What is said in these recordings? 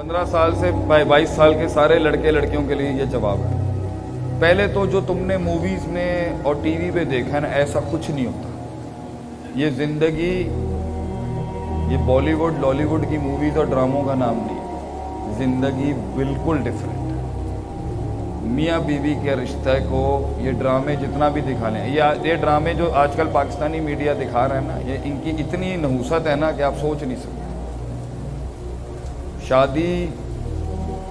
پندرہ سال سے بائیس سال کے سارے لڑکے لڑکیوں کے لیے یہ جواب ہے۔ پہلے تو جو تم نے موویز میں اور ٹی وی پہ دیکھا ہے نا، ایسا کچھ نہیں ہوتا۔ یہ زندگی، یہ بالی ووڈ لالی ووڈ کی موویز اور ڈراموں کا نام نہیں زندگی بالکل ڈفرینٹ ہے۔ میاں بیوی کے رشتہ کو یہ ڈرامے جتنا بھی دکھا لیں یہ یہ ڈرامے جو آج کل پاکستانی میڈیا دکھا رہے ہیں نا، یہ ان کی اتنی نحوست ہے نا کہ آپ سوچ نہیں سکتے۔ شادی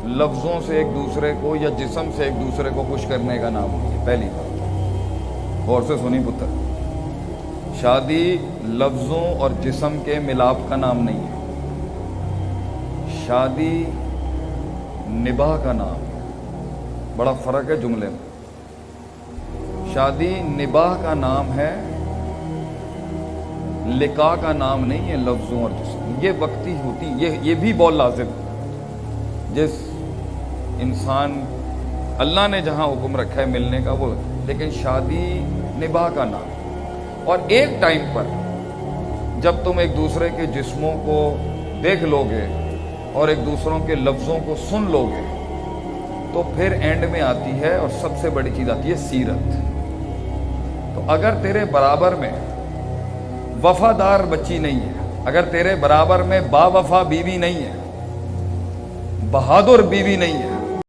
لفظوں سے ایک دوسرے کو یا جسم سے ایک دوسرے کو خوش کرنے کا نام نہیں ہے، پہلی بات۔ غور سے سنی پتر، شادی لفظوں اور جسم کے ملاپ کا نام نہیں ہے۔ شادی نباہ کا نام ہے۔ بڑا فرق ہے جملے میں۔ شادی نباہ کا نام ہے لکا کا نام نہیں ہے، لفظوں اور جسم۔ یہ وقتی ہوتی، یہ یہ بھی بہت لازم۔ جس انسان، اللہ نے جہاں حکم رکھا ہے ملنے کا، وہ، لیکن شادی نباہ کا نام۔ اور ایک ٹائم پر جب تم ایک دوسرے کے جسموں کو دیکھ لو گے اور ایک دوسروں کے لفظوں کو سن لو گے، تو پھر اینڈ میں آتی ہے اور سب سے بڑی چیز آتی ہے سیرت۔ تو اگر تیرے برابر میں وفادار بچی نہیں ہے۔ اگر تیرے برابر میں با وفا بیوی نہیں ہے، بہادر بیوی نہیں ہے